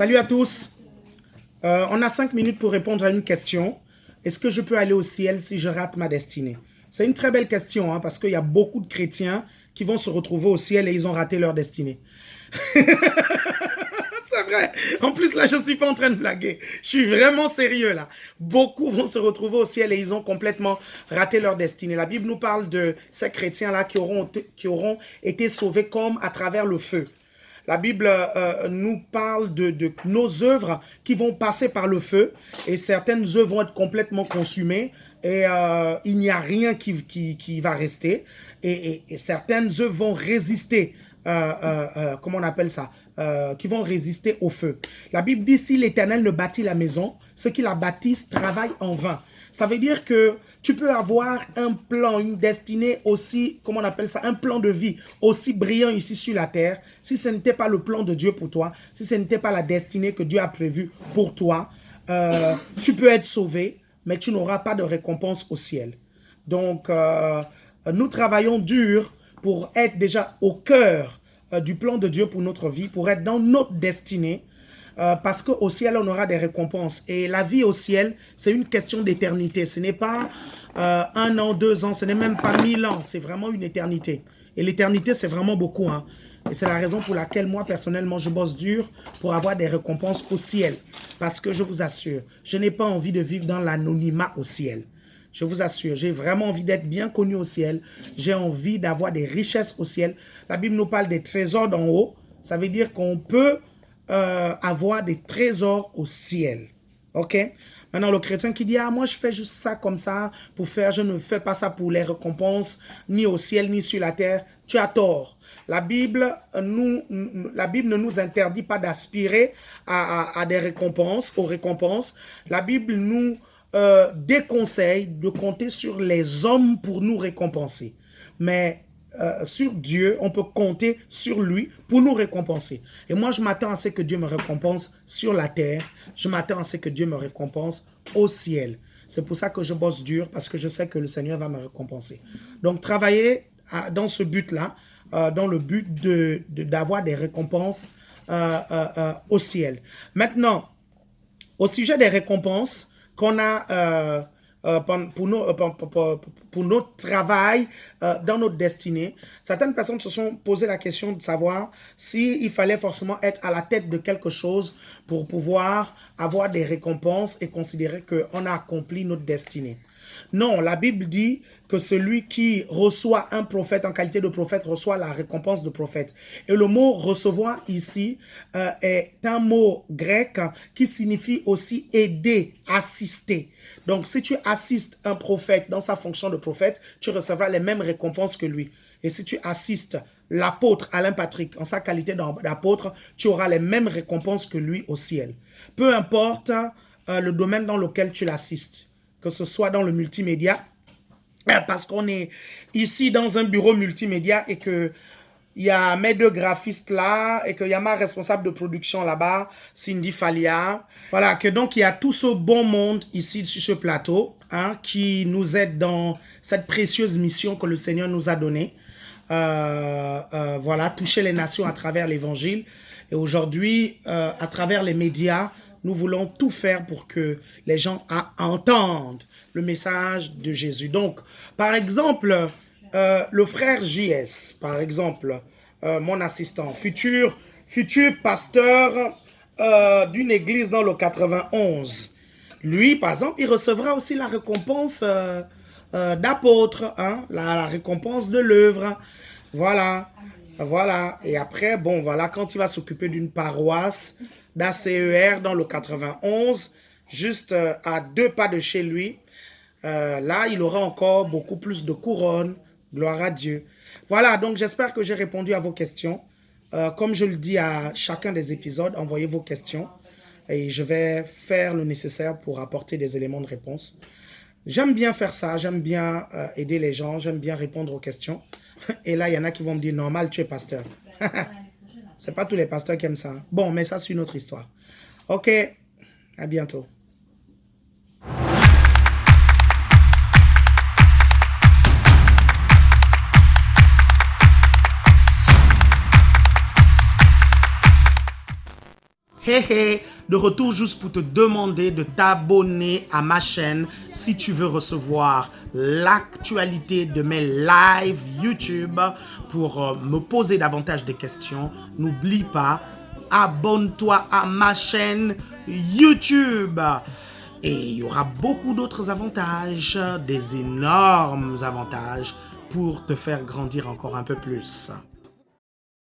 Salut à tous. Euh, on a cinq minutes pour répondre à une question. Est-ce que je peux aller au ciel si je rate ma destinée? C'est une très belle question, hein, parce qu'il y a beaucoup de chrétiens qui vont se retrouver au ciel et ils ont raté leur destinée. C'est vrai. En plus, là, je ne suis pas en train de blaguer. Je suis vraiment sérieux, là. Beaucoup vont se retrouver au ciel et ils ont complètement raté leur destinée. La Bible nous parle de ces chrétiens-là qui auront, qui auront été sauvés comme à travers le feu. La Bible euh, nous parle de, nos œuvres qui vont passer par le feu et certaines œuvres vont être complètement consumées et euh, il n'y a rien qui, qui, va rester et, certaines œuvres vont résister, euh, comment on appelle ça, qui vont résister au feu. La Bible dit si l'Éternel ne bâtit la maison, ceux qui la bâtissent travaillent en vain. Ça veut dire que tu peux avoir un plan, une destinée aussi, comment on appelle ça, un plan de vie aussi brillant ici sur la terre. Si ce n'était pas le plan de Dieu pour toi, si ce n'était pas la destinée que Dieu a prévue pour toi, euh, tu peux être sauvé, mais tu n'auras pas de récompense au ciel. Donc, euh, nous travaillons dur pour être déjà au cœur euh, du plan de Dieu pour notre vie, pour être dans notre destinée, euh, parce qu'au ciel, on aura des récompenses. Et la vie au ciel, c'est une question d'éternité. Ce n'est pas euh, un an, deux ans, ce n'est même pas mille ans. C'est vraiment une éternité. Et l'éternité, c'est vraiment beaucoup. Hein. Et c'est la raison pour laquelle moi, personnellement, je bosse dur pour avoir des récompenses au ciel. Parce que je vous assure, je n'ai pas envie de vivre dans l'anonymat au ciel. Je vous assure, j'ai vraiment envie d'être bien connu au ciel. J'ai envie d'avoir des richesses au ciel. La Bible nous parle des trésors d'en haut. Ça veut dire qu'on peut euh, avoir des trésors au ciel. Ok? Maintenant, le chrétien qui dit, ah, moi, je fais juste ça comme ça pour faire, je ne fais pas ça pour les récompenses, ni au ciel, ni sur la terre. Tu as tort. La Bible, nous, la Bible ne nous interdit pas d'aspirer à, des récompenses, aux récompenses. La Bible nous euh, déconseille de compter sur les hommes pour nous récompenser. Mais euh, sur Dieu, on peut compter sur lui pour nous récompenser. Et moi, je m'attends à ce que Dieu me récompense sur la terre. Je m'attends à ce que Dieu me récompense au ciel. C'est pour ça que je bosse dur, parce que je sais que le Seigneur va me récompenser. Donc, travailler dans ce but-là, euh, dans le but d'avoir de, des récompenses euh, au ciel. Maintenant, au sujet des récompenses qu'on a pour, nos, euh, pour, notre travail euh, dans notre destinée. Certaines personnes se sont posé la question de savoir s'il fallait forcément être à la tête de quelque chose pour pouvoir avoir des récompenses et considérer qu'on a accompli notre destinée. Non, la Bible dit que celui qui reçoit un prophète en qualité de prophète reçoit la récompense de prophète. Et le mot recevoir ici est un mot grec qui signifie aussi aider, assister. Donc, si tu assistes un prophète dans sa fonction de prophète, tu recevras les mêmes récompenses que lui. Et si tu assistes l'apôtre Alain Patrick en sa qualité d'apôtre, tu auras les mêmes récompenses que lui au ciel. Peu importe euh, le domaine dans lequel tu l'assistes, que ce soit dans le multimédia, parce qu'on est ici dans un bureau multimédia et que il y a mes deux graphistes là et qu'il y a ma responsable de production là-bas, Cindy Falia. Voilà, que donc il y a tout ce bon monde ici sur ce plateau hein, qui nous aide dans cette précieuse mission que le Seigneur nous a donnée. Euh, euh, voilà, toucher les nations à travers l'évangile. Et aujourd'hui, euh, à travers les médias, nous voulons tout faire pour que les gens entendent le message de Jésus. Donc, par exemple, euh, le frère JS, par exemple, euh, mon assistant, futur, futur pasteur euh, d'une église dans le 91. Lui, par exemple, il recevra aussi la récompense d'apôtre, hein, la, récompense de l'œuvre. Voilà, voilà. Et après, bon, voilà, quand il va s'occuper d'une paroisse d'ACER dans le 91, juste à deux pas de chez lui, là, il aura encore beaucoup plus de couronnes, Gloire à Dieu. Voilà, donc j'espère que j'ai répondu à vos questions. Euh, comme je le dis à chacun des épisodes, envoyez vos questions et je vais faire le nécessaire pour apporter des éléments de réponse. J'aime bien faire ça, j'aime bien euh, aider les gens, j'aime bien répondre aux questions. Et là, il y en a qui vont me dire, normal, tu es pasteur. C'est pas tous les pasteurs qui aiment ça. Bon, mais ça, c'est une autre histoire. Ok, à bientôt. Hé hé, de retour juste pour te demander de t'abonner à ma chaîne si tu veux recevoir l'actualité de mes lives YouTube pour euh, me poser davantage de questions. N'oublie pas, abonne-toi à ma chaîne YouTube. Et il y aura beaucoup d'autres avantages, des énormes avantages pour te faire grandir encore un peu plus.